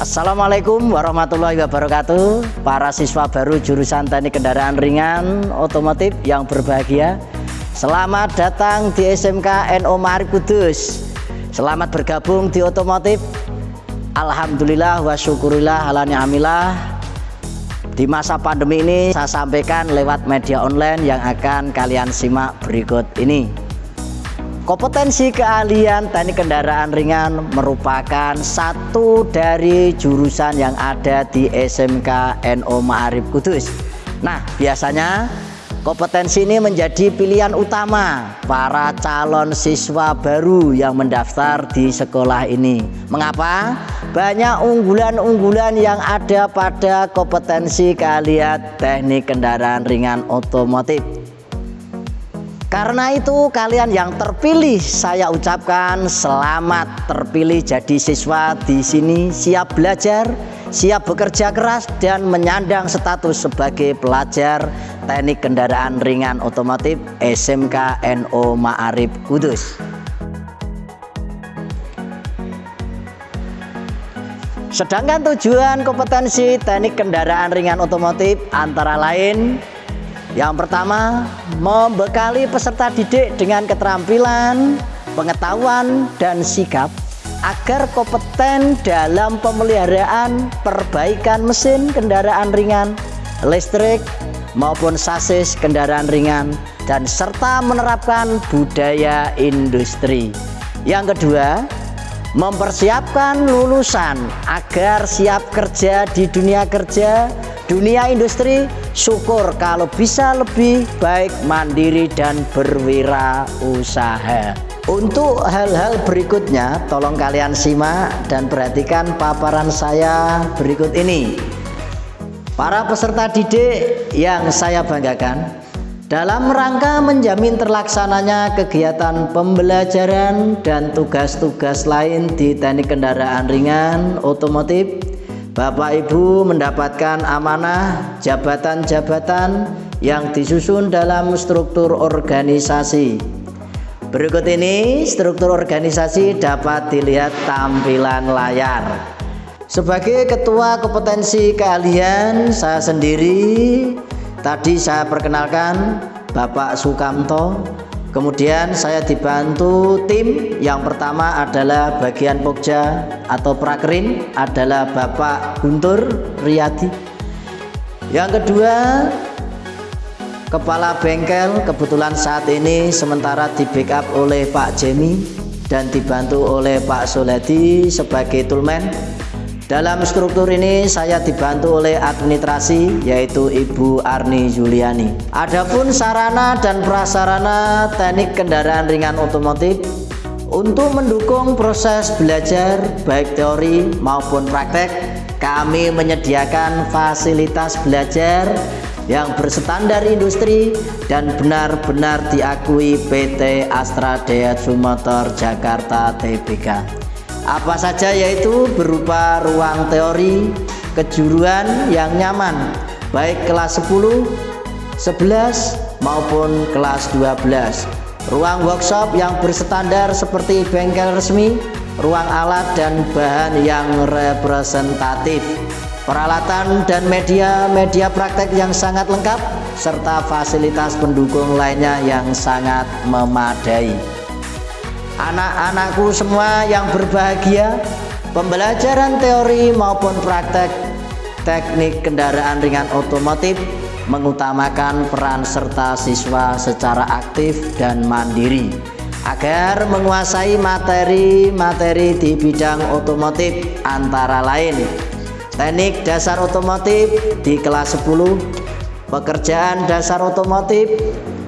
Assalamualaikum warahmatullahi wabarakatuh. Para siswa baru jurusan teknik kendaraan ringan otomotif yang berbahagia. Selamat datang di SMK NO Marif Kudus. Selamat bergabung di otomotif. Alhamdulillah wa syukurillah ala ni'amillah. Di masa pandemi ini saya sampaikan lewat media online yang akan kalian simak berikut ini Kompetensi keahlian teknik kendaraan ringan merupakan satu dari jurusan yang ada di SMK NO Ma'arif Kudus. Nah, biasanya kompetensi ini menjadi pilihan utama para calon siswa baru yang mendaftar di sekolah ini. Mengapa? Banyak unggulan-unggulan yang ada pada kompetensi keahlian teknik kendaraan ringan otomotif. Karena itu kalian yang terpilih saya ucapkan selamat terpilih jadi siswa di sini siap belajar, siap bekerja keras dan menyandang status sebagai pelajar teknik kendaraan ringan otomotif SMK NO Ma'arif Kudus. Sedangkan tujuan kompetensi teknik kendaraan ringan otomotif antara lain yang pertama, membekali peserta didik dengan keterampilan, pengetahuan, dan sikap agar kompeten dalam pemeliharaan perbaikan mesin kendaraan ringan, listrik, maupun sasis kendaraan ringan, dan serta menerapkan budaya industri. Yang kedua, mempersiapkan lulusan agar siap kerja di dunia kerja, dunia industri, syukur kalau bisa lebih baik mandiri dan berwirausaha. Untuk hal-hal berikutnya tolong kalian simak dan perhatikan paparan saya berikut ini. Para peserta didik yang saya banggakan dalam rangka menjamin terlaksananya kegiatan pembelajaran dan tugas-tugas lain di teknik kendaraan ringan otomotif Bapak Ibu mendapatkan amanah jabatan-jabatan yang disusun dalam struktur organisasi. Berikut ini struktur organisasi dapat dilihat tampilan layar. Sebagai ketua kompetensi keahlian saya sendiri tadi saya perkenalkan Bapak Sukamto Kemudian saya dibantu tim. Yang pertama adalah bagian Pokja atau Prakrin adalah Bapak Guntur Riyadi. Yang kedua Kepala bengkel. Kebetulan saat ini sementara di backup oleh Pak Jemi dan dibantu oleh Pak Soledi sebagai toolman dalam struktur ini saya dibantu oleh administrasi yaitu Ibu Arni Juliani. Adapun sarana dan prasarana teknik kendaraan ringan otomotif untuk mendukung proses belajar baik teori maupun praktek kami menyediakan fasilitas belajar yang berstandar industri dan benar-benar diakui PT Astra Daihatsu Motor Jakarta Tbk apa saja yaitu berupa ruang teori kejuruan yang nyaman baik kelas 10 11 maupun kelas 12 ruang workshop yang berstandar seperti bengkel resmi ruang alat dan bahan yang representatif. Peralatan dan media-media praktek yang sangat lengkap serta fasilitas pendukung lainnya yang sangat memadai anak-anakku semua yang berbahagia pembelajaran teori maupun praktek teknik kendaraan ringan otomotif mengutamakan peran serta siswa secara aktif dan mandiri agar menguasai materi-materi di bidang otomotif antara lain teknik dasar otomotif di kelas 10 pekerjaan dasar otomotif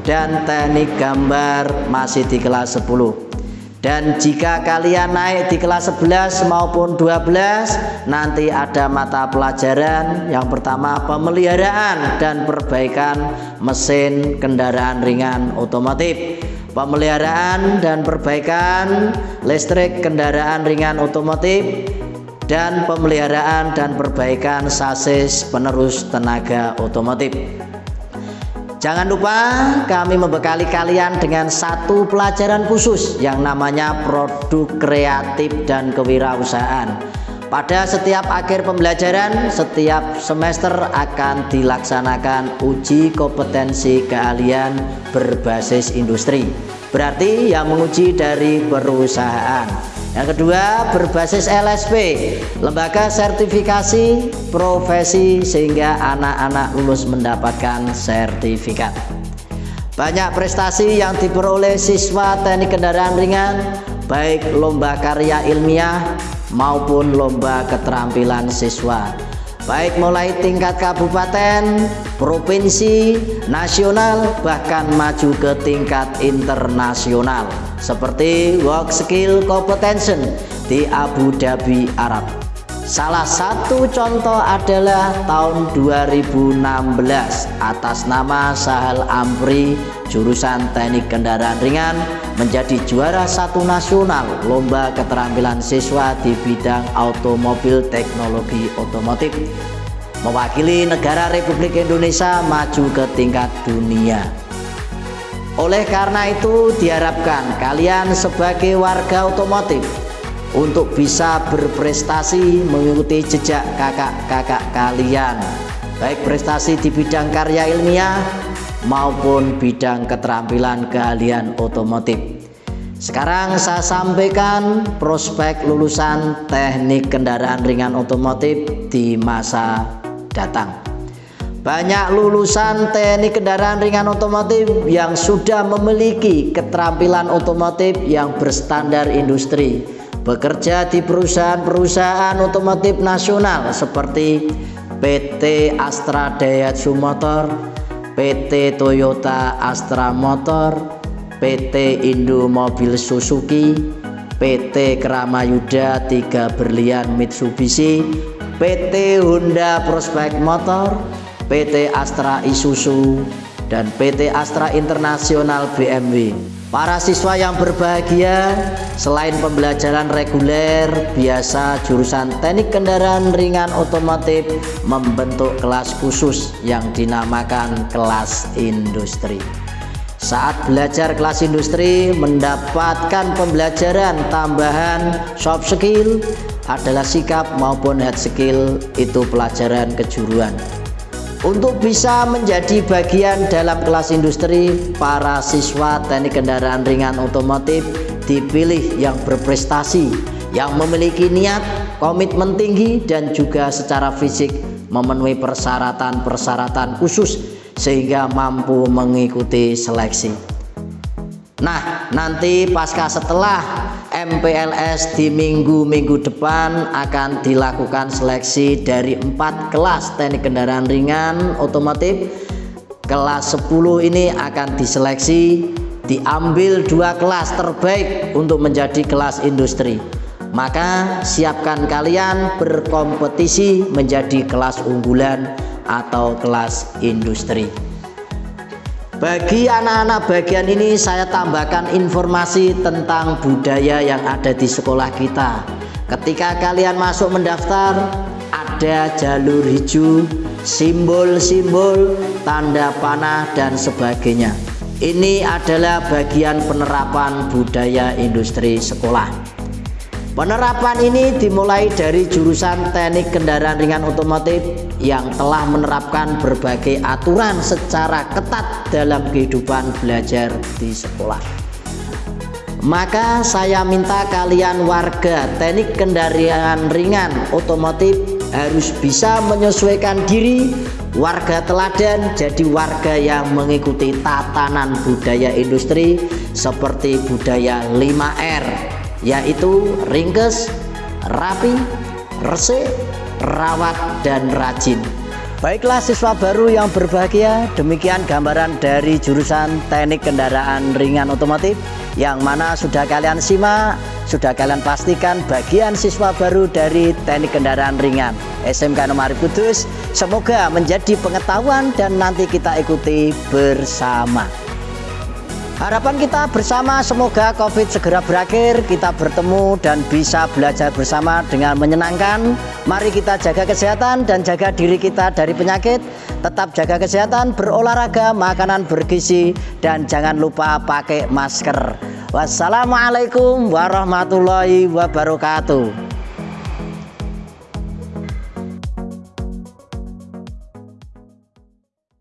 dan teknik gambar masih di kelas 10 dan jika kalian naik di kelas 11 maupun 12 nanti ada mata pelajaran. Yang pertama pemeliharaan dan perbaikan mesin kendaraan ringan otomotif. Pemeliharaan dan perbaikan listrik kendaraan ringan otomotif. Dan pemeliharaan dan perbaikan sasis penerus tenaga otomotif Jangan lupa kami membekali kalian dengan satu pelajaran khusus yang namanya produk kreatif dan kewirausahaan. pada setiap akhir pembelajaran, setiap semester akan dilaksanakan uji kompetensi keahlian berbasis industri. Berarti yang menguji dari perusahaan. Yang kedua, berbasis LSP, lembaga sertifikasi profesi sehingga anak-anak lulus mendapatkan sertifikat. Banyak prestasi yang diperoleh siswa teknik kendaraan ringan, baik lomba karya ilmiah, maupun lomba keterampilan siswa baik mulai tingkat kabupaten, provinsi, nasional, bahkan maju ke tingkat internasional seperti Work Skill Competition di Abu Dhabi, Arab. Salah satu contoh adalah tahun 2016 atas nama Sahal Amri jurusan teknik kendaraan ringan menjadi juara satu nasional lomba keterampilan siswa di bidang automobil teknologi otomotif. Mewakili negara Republik Indonesia maju ke tingkat dunia. Oleh karena itu diharapkan kalian sebagai warga otomotif untuk bisa berprestasi mengikuti jejak kakak-kakak kalian baik prestasi di bidang karya ilmiah maupun bidang keterampilan keahlian otomotif. Sekarang saya sampaikan prospek lulusan teknik kendaraan ringan otomotif di masa datang. Banyak lulusan teknik kendaraan ringan otomotif yang sudah memiliki keterampilan otomotif yang berstandar industri. Bekerja di perusahaan-perusahaan otomotif nasional seperti PT Astra Daihatsu Motor, PT Toyota Astra Motor, PT Indo Mobil Suzuki, PT Kramayuda Tiga Berlian Mitsubishi, PT Honda Prospect Motor, PT Astra Isuzu, dan PT Astra Internasional BMW. Para siswa yang berbahagia, selain pembelajaran reguler, biasa jurusan teknik kendaraan ringan otomotif membentuk kelas khusus yang dinamakan kelas industri. Saat belajar kelas industri, mendapatkan pembelajaran tambahan soft skill adalah sikap maupun hard skill itu pelajaran kejuruan. Untuk bisa menjadi bagian dalam kelas industri, para siswa teknik kendaraan ringan otomotif dipilih yang berprestasi, yang memiliki niat, komitmen tinggi, dan juga secara fisik memenuhi persyaratan-persyaratan khusus sehingga mampu mengikuti seleksi. Nah, nanti pasca setelah MPLS di minggu-minggu depan akan dilakukan seleksi dari empat kelas teknik kendaraan ringan otomotif. Kelas 10 ini akan diseleksi diambil dua kelas terbaik untuk menjadi kelas industri. Maka siapkan kalian berkompetisi menjadi kelas unggulan atau kelas industri bagi anak-anak bagian ini saya tambahkan informasi tentang budaya yang ada di sekolah kita. Ketika kalian masuk mendaftar, ada jalur hijau, simbol-simbol, tanda panah dan sebagainya. Ini adalah bagian penerapan budaya industri sekolah. Penerapan ini dimulai dari jurusan teknik kendaraan ringan otomotif yang telah menerapkan berbagai aturan secara ketat dalam kehidupan belajar di sekolah. Maka saya minta kalian warga teknik kendaraan ringan otomotif harus bisa menyesuaikan diri warga teladan jadi warga yang mengikuti tatanan budaya industri seperti budaya 5R yaitu ringkes, rapi, resik, rawat, dan rajin. Baiklah siswa baru yang berbahagia, demikian gambaran dari jurusan teknik kendaraan ringan otomotif yang mana sudah kalian simak, sudah kalian pastikan bagian siswa baru dari teknik kendaraan ringan SMK Nomari Kudus. Semoga menjadi pengetahuan dan nanti kita ikuti bersama. Harapan kita bersama semoga COVID segera berakhir, kita bertemu dan bisa belajar bersama dengan menyenangkan. Mari kita jaga kesehatan dan jaga diri kita dari penyakit. Tetap jaga kesehatan, berolahraga, makanan bergizi, dan jangan lupa pakai masker. Wassalamualaikum warahmatullahi wabarakatuh.